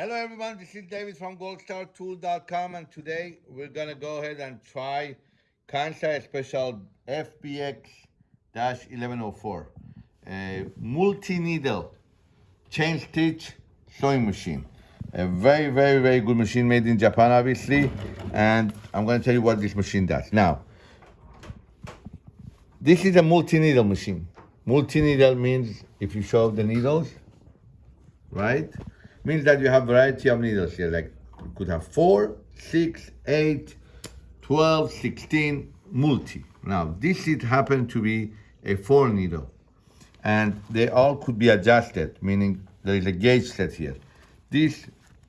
Hello everyone, this is David from goldstartool.com and today we're gonna go ahead and try Kansai Special FBX-1104 a multi-needle chain stitch sewing machine. A very, very, very good machine made in Japan obviously and I'm gonna tell you what this machine does. Now, this is a multi-needle machine. Multi-needle means if you show the needles, right? Means that you have variety of needles here. Like you could have four, six, eight, 12, 16, multi. Now this it happened to be a four needle and they all could be adjusted, meaning there is a gauge set here. This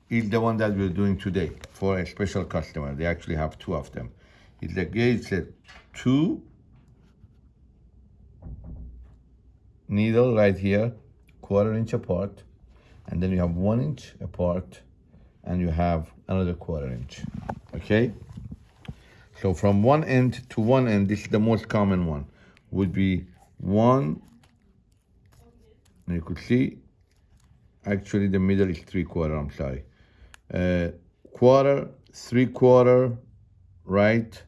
is the one that we're doing today for a special customer. They actually have two of them. It's a gauge set two needle right here, quarter inch apart and then you have one inch apart and you have another quarter inch. Okay? So from one end to one end this is the most common one. Would be one and you could see actually the middle is three quarter i'm sorry. Uh, quarter three quarter right?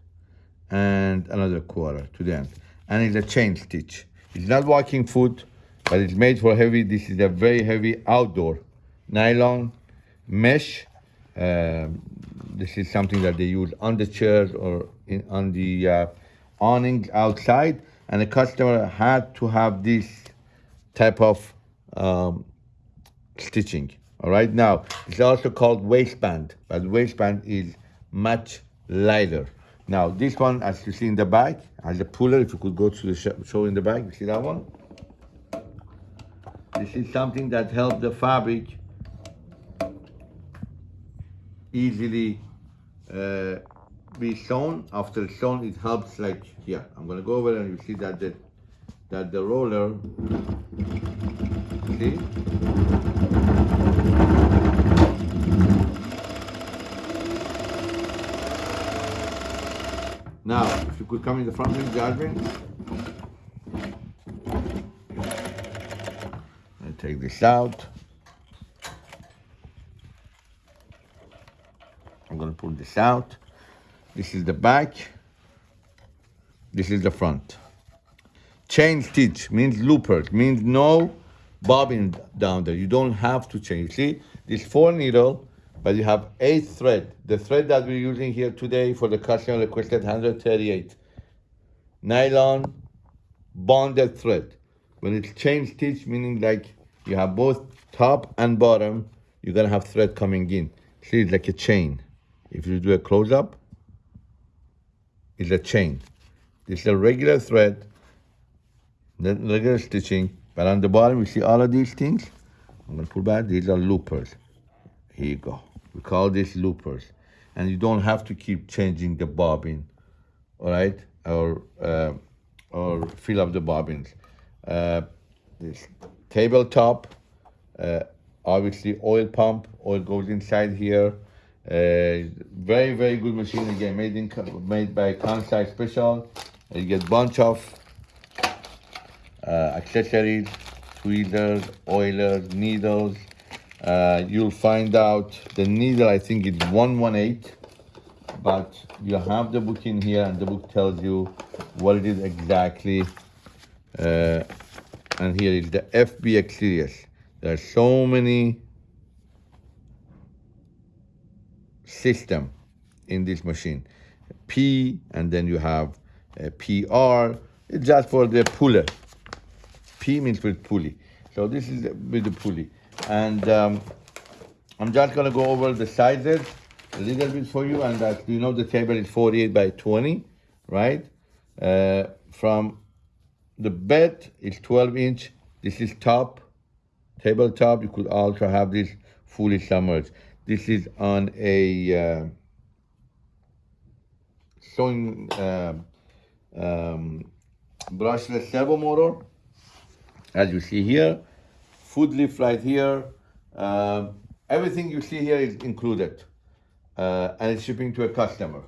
And another quarter to the end. And it's a chain stitch. It's not walking foot but it's made for heavy. This is a very heavy outdoor nylon mesh. Um, this is something that they use on the chairs or in, on the uh, awnings outside. And the customer had to have this type of um, stitching. All right, now it's also called waistband, but waistband is much lighter. Now this one, as you see in the back, has a puller. If you could go to the show in the back, you see that one? This is something that helps the fabric easily uh, be sewn. After sewn, it helps like here. I'm gonna go over and you see that the that the roller, see? Now, if you could come in the front with Jasmine. Take this out. I'm gonna pull this out. This is the back. This is the front. Chain stitch means loopers, means no bobbin down there. You don't have to change. See, this four needle, but you have eight thread. The thread that we're using here today for the customer requested 138. Nylon bonded thread. When it's chain stitch, meaning like you have both top and bottom, you're gonna have thread coming in. See, it's like a chain. If you do a close-up, it's a chain. This is a regular thread, regular stitching, but on the bottom, you see all of these things? I'm gonna pull back, these are loopers. Here you go. We call these loopers. And you don't have to keep changing the bobbin, all right? Or, uh, or fill up the bobbins. Uh, this tabletop, uh, obviously oil pump, oil goes inside here. Uh, very, very good machine again, made in made by Kansai Special. Uh, you get bunch of uh, accessories, tweezers, oilers, needles. Uh, you'll find out the needle, I think it's 118, but you have the book in here and the book tells you what it is exactly. Uh, and here is the FBX series. There are so many system in this machine. P, and then you have a PR. It's just for the puller. P means with pulley. So this is with the pulley. And um, I'm just gonna go over the sizes a little bit for you. And that you know the table is 48 by 20, right? Uh, from the bed is 12 inch. This is top, tabletop. You could also have this fully submerged. This is on a uh, sewing uh, um, brushless servo motor. As you see here, Foot lift right here. Uh, everything you see here is included. Uh, and it's shipping to a customer.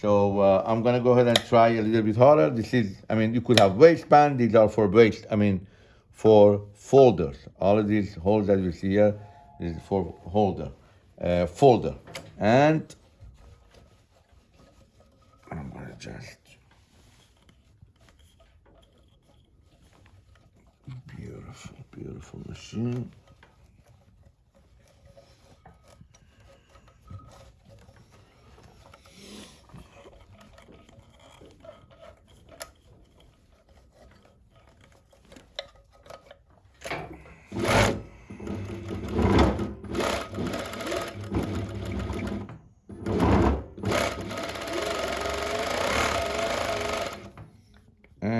So uh, I'm gonna go ahead and try a little bit harder. This is, I mean, you could have waistband. These are for waist, I mean, for folders. All of these holes that you see here is for holder. uh, folder. And I'm gonna just beautiful, beautiful machine.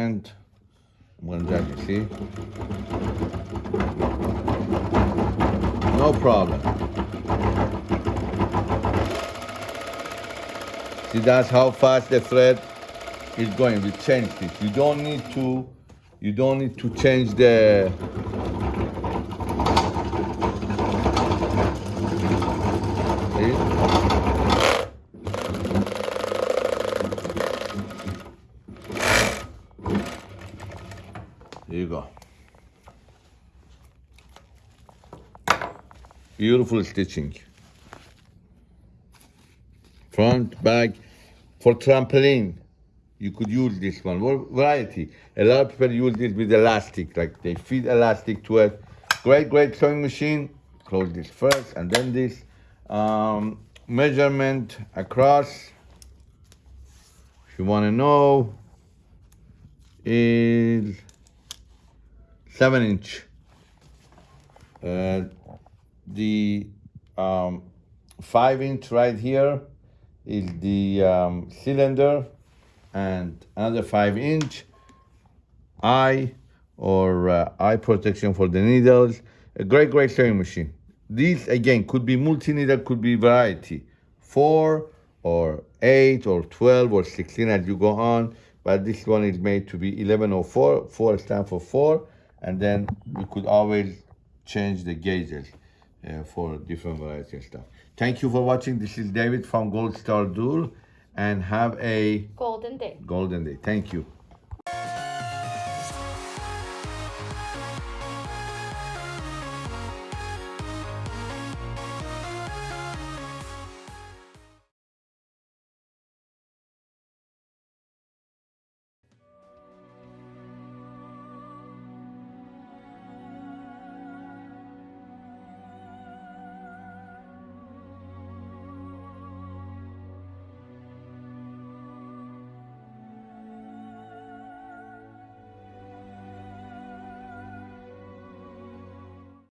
and I'm gonna drag it, see? No problem. See, that's how fast the thread is going. We changed it. You don't need to, you don't need to change the, see? Here you go. Beautiful stitching. Front, back. For trampoline, you could use this one. Variety? A lot of people use this with elastic, like they feed elastic to it. Great, great sewing machine. Close this first and then this. Um, measurement across. If you want to know, is seven inch. Uh, the um, five inch right here is the um, cylinder, and another five inch eye or uh, eye protection for the needles. A great, great sewing machine. These again could be multi needle, could be variety, four or eight or twelve or sixteen as you go on. But this one is made to be eleven or four. Four stand for four and then you could always change the gauges uh, for different variety of stuff. Thank you for watching. This is David from Gold Star Tool and have a Golden day. golden day. Thank you.